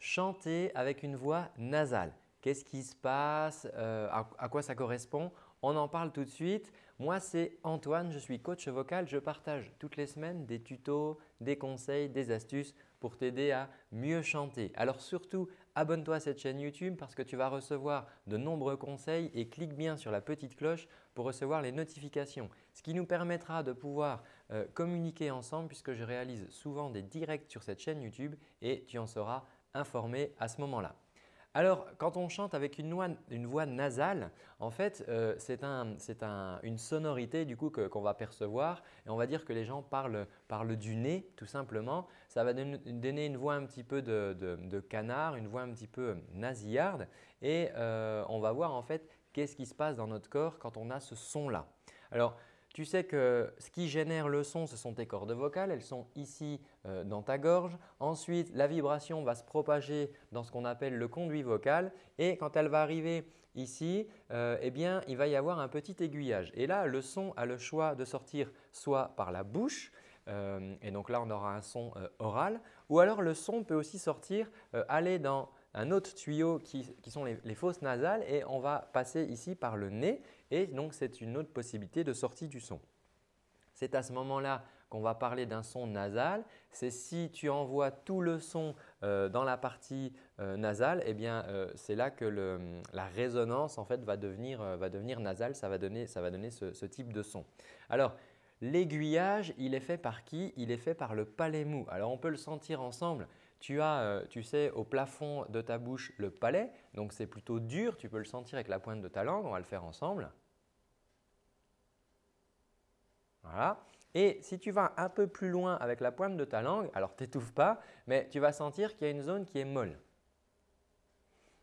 chanter avec une voix nasale. Qu'est-ce qui se passe euh, à, quoi ça correspond? On en parle tout de suite. Moi, c'est Antoine, je suis coach vocal. Je partage toutes les semaines des tutos, des conseils, des astuces pour t'aider à mieux chanter. Alors surtout, abonne-toi à cette chaîne YouTube parce que tu vas recevoir de nombreux conseils et clique bien sur la petite cloche pour recevoir les notifications. Ce qui nous permettra de pouvoir euh, communiquer ensemble puisque je réalise souvent des directs sur cette chaîne YouTube et tu en seras informé à ce moment-là. Alors, quand on chante avec une voix, nasale, en fait, euh, c'est une sonorité du coup qu'on va percevoir et on va dire que les gens parlent, du nez tout simplement. Ça va donner une voix un petit peu de, canard, une voix un petit peu nasillarde et euh, on va voir en fait qu'est-ce qui se passe dans notre corps quand on a ce son-là. Alors, tu sais que ce qui génère le son, ce sont tes cordes vocales. Elles sont ici euh, dans ta gorge. Ensuite, la vibration va se propager dans ce qu'on appelle le conduit vocal. Et quand elle va arriver ici, euh, eh bien, il va y avoir un petit aiguillage. Et là, le son a le choix de sortir soit par la bouche, euh, et donc là, on aura un son oral, ou alors le son peut aussi sortir, aller dans un autre tuyau qui, sont les, les, fosses nasales et on va passer ici par le nez et donc c'est une autre possibilité de sortie du son. C'est à ce moment-là qu'on va parler d'un son nasal. C'est si tu envoies tout le son euh, dans la partie euh, nasale, eh bien euh, c'est là que la résonance en fait va devenir, nasale, ça va donner, ce, ce, type de son. Alors l'aiguillage, il est fait par qui? Il est fait par le palais mou. Alors on peut le sentir ensemble. Tu as, tu sais, au plafond de ta bouche le palais, donc c'est plutôt dur. Tu peux le sentir avec la pointe de ta langue. On va le faire ensemble. Et si tu vas un peu plus loin avec la pointe de ta langue, alors t'étouffe pas, mais tu vas sentir qu'il y a une zone qui est molle.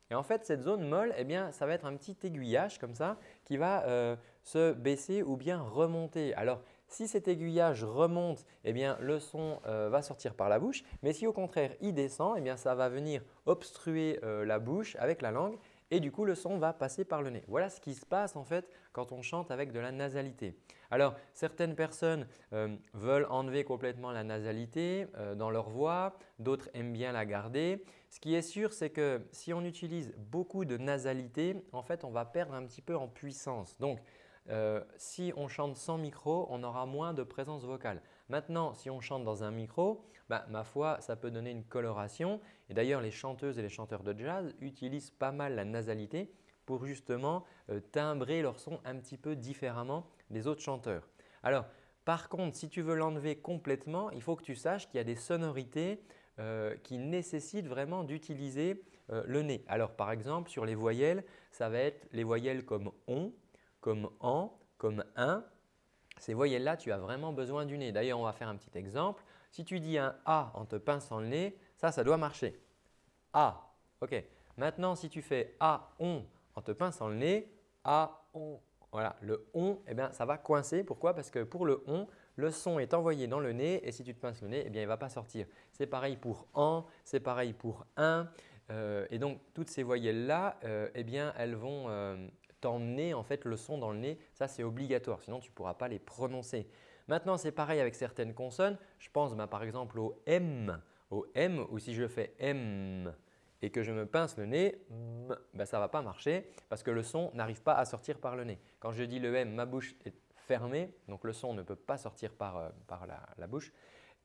Et en fait, cette zone molle, eh bien, ça va être un petit aiguillage comme ça qui va euh, se baisser ou bien remonter. Alors, si cet aiguillage remonte, eh bien, le son euh, va sortir par la bouche. Mais si au contraire il descend, eh bien, ça va venir obstruer euh, la bouche avec la langue et du coup le son va passer par le nez. Voilà ce qui se passe en fait quand on chante avec de la nasalité. Alors certaines personnes euh, veulent enlever complètement la nasalité dans leur voix, d'autres aiment bien la garder. Ce qui est sûr c'est que si on utilise beaucoup de nasalité, en fait on va perdre un petit peu en puissance. Donc euh, si on chante sans micro, on aura moins de présence vocale. Maintenant, si on chante dans un micro, bah, ma foi, ça peut donner une coloration. Et d'ailleurs, les chanteuses et les chanteurs de jazz utilisent pas mal la nasalité pour justement euh, timbrer leur son un petit peu différemment des autres chanteurs. Alors, par contre, si tu veux l'enlever complètement, il faut que tu saches qu'il y a des sonorités euh, qui nécessitent vraiment d'utiliser le nez. Alors, par exemple, sur les voyelles, ça va être les voyelles comme « on », comme en, comme un. Ces voyelles-là, tu as vraiment besoin du nez. D'ailleurs, on va faire un petit exemple. Si tu dis un A en te pinçant le nez, ça, ça doit marcher. A. OK. Maintenant, si tu fais A, on en te pinçant le nez, A, on. Voilà, le on, eh bien, ça va coincer. Pourquoi? Parce que pour le on, le son est envoyé dans le nez et si tu te pinces le nez, eh bien, il ne va pas sortir. C'est pareil pour en, c'est pareil pour un. Euh, et donc, toutes ces voyelles-là, euh, eh bien, elles vont, euh, t'emmener en fait le son dans le nez. Ça, c'est obligatoire, sinon tu ne pourras pas les prononcer. Maintenant, c'est pareil avec certaines consonnes. Je pense bah, par exemple au M, au M ou si je fais M et que je me pince le nez, bah, ça ne va pas marcher parce que le son n'arrive pas à sortir par le nez. Quand je dis le M, ma bouche est fermée, donc le son ne peut pas sortir par, euh, la, bouche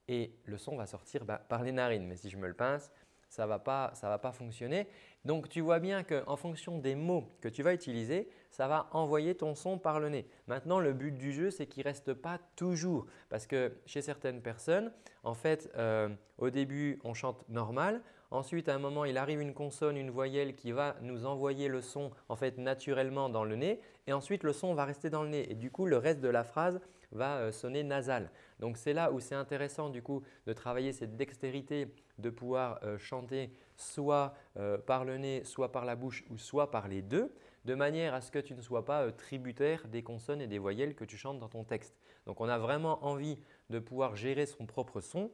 et le son va sortir bah, par les narines. Mais si je me le pince, ça ne va, pas, va pas fonctionner. Donc, tu vois bien qu'en fonction des mots que tu vas utiliser, ça va envoyer ton son par le nez. Maintenant, le but du jeu, c'est qu'il ne reste pas toujours parce que chez certaines personnes, en fait, euh, au début, on chante normal. Ensuite, à un moment, il arrive une consonne, une voyelle qui va nous envoyer le son en fait naturellement dans le nez et ensuite le son va rester dans le nez et du coup, le reste de la phrase va euh, sonner nasal. Donc, c'est là où c'est intéressant du coup de travailler cette dextérité de pouvoir euh, chanter soit euh, par le nez, soit par la bouche ou soit par les deux de manière à ce que tu ne sois pas tributaire des consonnes et des voyelles que tu chantes dans ton texte. Donc, on a vraiment envie de pouvoir gérer son propre son.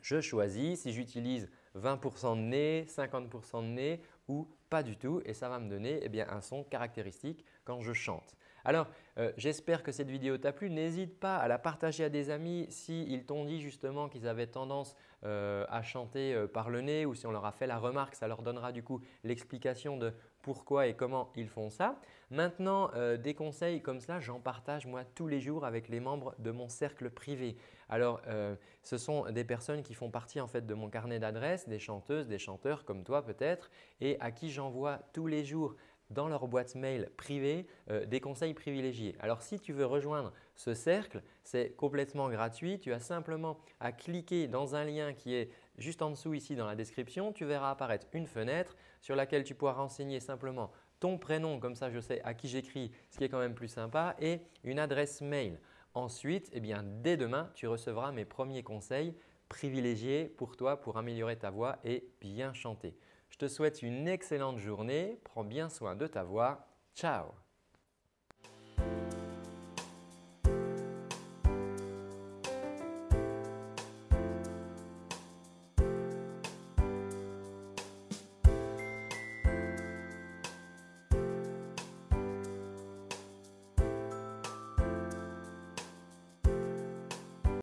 Je choisis si j'utilise 20% de nez, 50% de nez ou pas du tout et ça va me donner eh bien, un son caractéristique quand je chante. Alors, euh, j'espère que cette vidéo t'a plu. N'hésite pas à la partager à des amis s'ils t'ont dit justement qu'ils avaient tendance euh, à chanter euh, par le nez ou si on leur a fait la remarque, ça leur donnera du coup l'explication de pourquoi et comment ils font ça. Maintenant, des conseils comme cela, j'en partage moi tous les jours avec les membres de mon cercle privé. Alors, ce sont des personnes qui font partie en fait de mon carnet d'adresses, des chanteuses, des chanteurs comme toi peut-être et à qui j'envoie tous les jours dans leur boîte mail privée euh, des conseils privilégiés. Alors si tu veux rejoindre ce cercle, c'est complètement gratuit. Tu as simplement à cliquer dans un lien qui est juste en dessous ici dans la description. Tu verras apparaître une fenêtre sur laquelle tu pourras renseigner simplement ton prénom, comme ça je sais à qui j'écris, ce qui est quand même plus sympa, et une adresse mail. Ensuite, eh bien, dès demain, tu recevras mes premiers conseils privilégiés pour toi pour améliorer ta voix et bien chanter. Je te souhaite une excellente journée. Prends bien soin de ta voix. Ciao